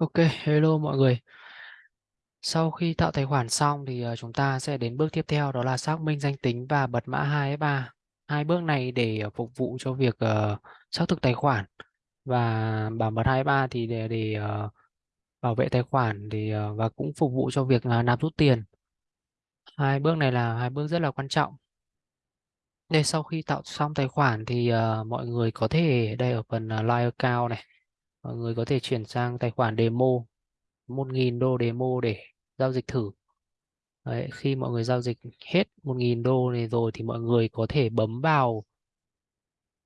Ok, hello mọi người. Sau khi tạo tài khoản xong thì ờ, chúng ta sẽ đến bước tiếp theo đó là xác minh danh tính và bật mã 2FA. Hai bước này để ờ, phục vụ cho việc uh, xác thực tài khoản và bảo mật 2FA thì để, để uh, bảo vệ tài khoản thì uh, và cũng phục vụ cho việc nạp rút tiền. Hai bước này là hai bước rất là quan trọng. Đây sau khi tạo xong tài khoản thì mọi người có thể đây ở phần uh, Live Account này, mọi người có thể chuyển sang tài khoản demo 1.000 đô demo để giao dịch thử. Đấy, khi mọi người giao dịch hết 1.000 đô này rồi thì mọi người có thể bấm vào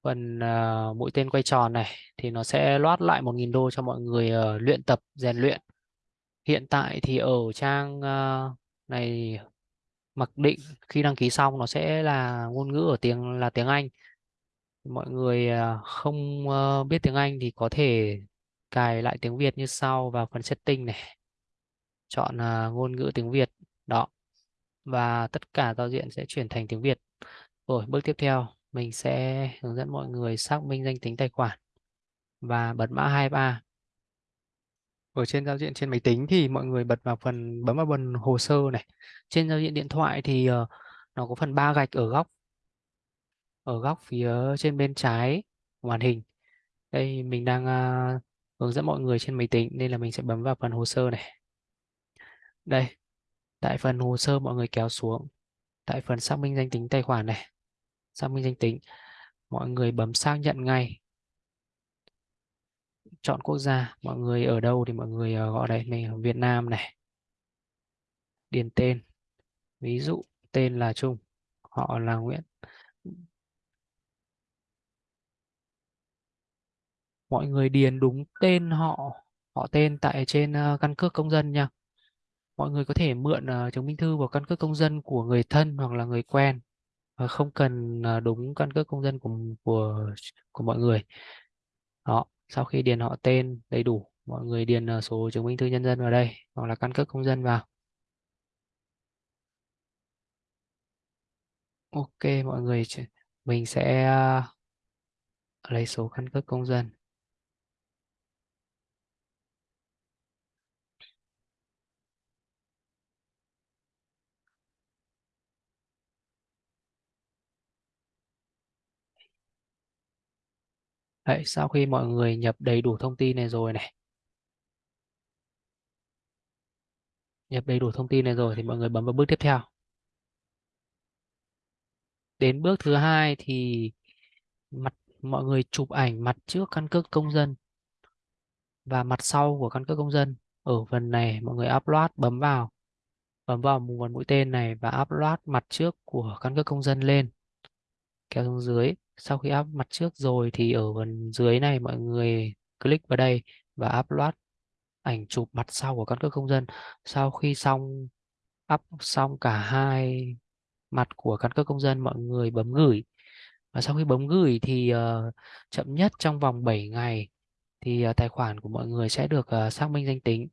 phần uh, mũi tên quay tròn này thì nó sẽ loát lại 1.000 đô cho mọi người uh, luyện tập rèn luyện. Hiện tại thì ở trang uh, này mặc định khi đăng ký xong nó sẽ là ngôn ngữ ở tiếng là tiếng Anh. Mọi người à, không ờ, biết tiếng Anh thì có thể cài lại tiếng Việt như sau vào phần setting này. Chọn à, ngôn ngữ tiếng Việt. Đó và tất cả giao diện sẽ chuyển thành tiếng Việt. Rồi, bước tiếp theo mình sẽ hướng dẫn mọi người xác minh danh tính tài khoản và bật mã 23. Ở trên giao diện trên máy tính thì mọi người bật vào phần bấm vào phần hồ sơ này. Trên giao diện điện thoại thì ờ, nó có phần ba gạch ở góc ở góc phía trên bên trái của màn hình. Đây mình đang uh, hướng dẫn mọi người trên máy tính nên là mình sẽ bấm vào phần hồ sơ này. Đây, tại phần hồ sơ mọi người kéo xuống tại phần xác minh danh tính tài khoản này xác minh danh tính mọi người bấm xác nhận ngay chọn quốc gia mọi người ở đâu thì mọi người ờ, gọi đây mình ở Việt Nam này điền tên ví dụ tên là Trung họ là Nguyễn mọi người điền đúng tên họ họ tên tại trên ờ, căn cước công dân nha. Mọi người có thể mượn ờ, chứng minh thư và căn cước công dân của người thân hoặc là người quen, và không cần ờ, đúng căn cước công dân của của của mọi người. Đó, sau khi điền họ tên đầy đủ, mọi người điền số chứng minh thư nhân dân vào đây, hoặc là căn cước công dân vào. Ok, mọi người mình sẽ lấy số căn cước công dân. Đấy, sau khi mọi người nhập đầy đủ thông tin này rồi này. Nhập đầy đủ thông tin này rồi thì mọi người bấm vào bước tiếp theo. Đến bước thứ hai thì mặt mọi người chụp ảnh mặt trước căn cước công dân và mặt sau của căn cước công dân. Ở phần này mọi người upload bấm vào bấm vào một mũi tên này và upload mặt trước của căn cước công dân lên. Kéo xuống dưới sau khi up mặt trước rồi thì ở phần dưới này mọi người click vào đây và upload ảnh chụp mặt sau của căn cước công dân. Sau khi xong up xong cả hai mặt của căn cước công dân mọi người bấm gửi. Và sau khi bấm gửi thì uh, chậm nhất trong vòng 7 ngày thì uh, tài khoản của mọi người sẽ được uh, xác minh danh tính.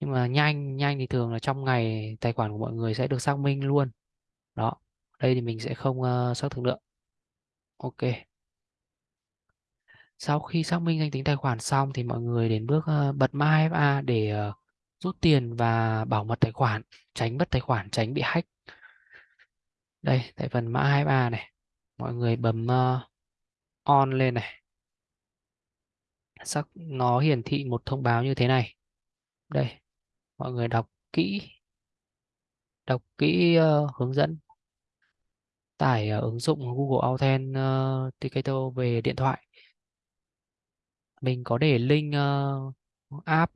Nhưng mà nhanh nhanh thì thường là trong ngày tài khoản của mọi người sẽ được xác minh luôn. Đó đây thì mình sẽ không uh, xác thực nữa ok. Sau khi xác minh danh tính tài khoản xong thì mọi người đến bước ờ, bật mã FA để ờ, rút tiền và bảo mật tài khoản tránh mất tài khoản tránh bị hack. Đây tại phần mã 2FA này. Mọi người bấm ờ, on lên này. Sắc nó hiển thị một thông báo như thế này. Đây mọi người đọc kỹ. Đọc kỹ uh, hướng dẫn tải ờ, ứng dụng Google Authenticator ờ, về điện thoại. Mình có để link ờ, app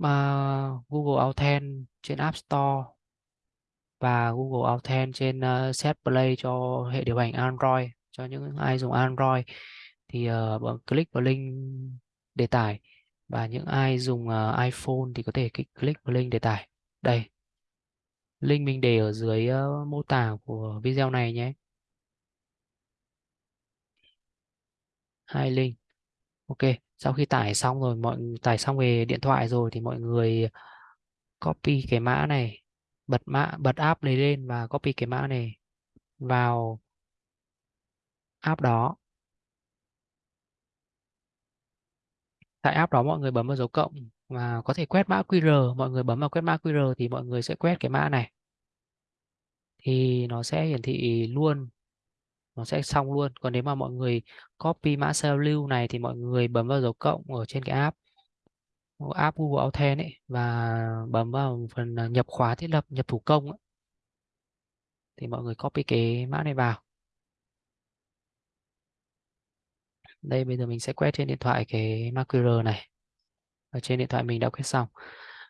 Google Authent trên App Store và Google Authent trên Set Play cho hệ điều hành Android, cho những ai dùng Android. Thì bấm click vào link để tải và những ai dùng iPhone thì có thể click vào link để tải. Đây, link mình để ở dưới mô tả của video này nhé. Hai link ok, sau khi tải xong rồi, mọi tải xong về điện thoại rồi thì mọi người copy cái mã này, bật mã, bật app này lên và copy cái mã này vào app đó. Tại app đó mọi người bấm vào dấu cộng và có thể quét mã QR mọi người bấm vào quét mã QR thì mọi người sẽ quét cái mã này. Thì nó sẽ hiển thị luôn nó sẽ xong luôn. Còn nếu mà mọi người copy mã sao lưu này thì mọi người bấm vào dấu cộng ở trên cái app app Google Authent ấy, và bấm vào phần à, nhập khóa thiết lập, nhập thủ công ấy. thì mọi người copy cái mã này vào. Đây, bây giờ mình sẽ quét trên điện thoại cái mã QR này. Ở trên điện thoại mình đã quét xong.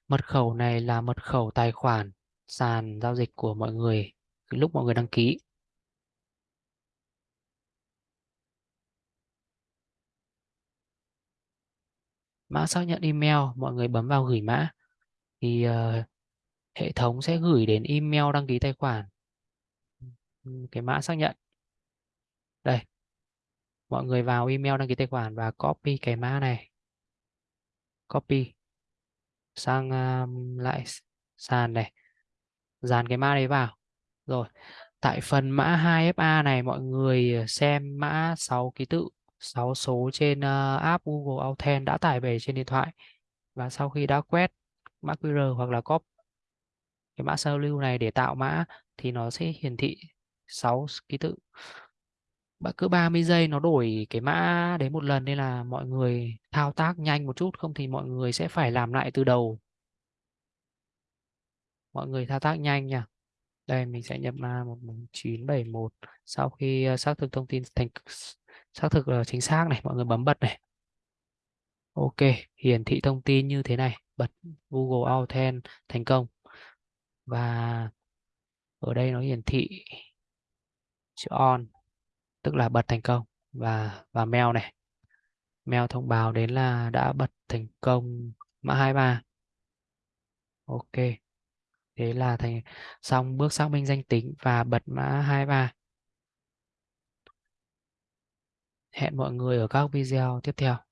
Mật khẩu này là mật khẩu tài khoản sàn giao dịch của mọi người lúc mọi người đăng ký. Mã xác nhận email mọi người bấm vào gửi mã. Thì uh, hệ thống sẽ gửi đến email đăng ký tài khoản. Cái mã xác nhận. Đây. Mọi người vào email đăng ký tài khoản và copy cái mã này. Copy. Sang um, lại sàn này. Dàn cái mã đấy vào. Rồi. Tại phần mã 2FA này mọi người ờ, xem mã 6 ký tự. 6 số trên uh, app Google Authent đã tải về trên điện thoại. Và sau khi đã quét mã QR hoặc là copy cái mã sao lưu này để tạo mã thì nó sẽ hiển thị 6 ký tự. Bạn cứ 30 giây nó đổi cái mã đấy một lần nên là mọi người thao tác nhanh một chút không thì mọi người sẽ phải làm lại từ đầu. Mọi người thao tác nhanh nha. Đây mình sẽ nhập mã 1971 sau khi à, xác thực thông tin thành xác thực là chính xác này, mọi người bấm bật này. Ok, hiển thị thông tin như thế này. Bật Google Authent thành công. Và ở đây nó hiển thị chữ on, tức là bật thành công. Và và mail này. Mail thông báo đến là đã bật thành công mã 23 ok, thế là thành, xong bước xác minh danh tính và bật mã 23 hẹn mọi người ở các video tiếp theo.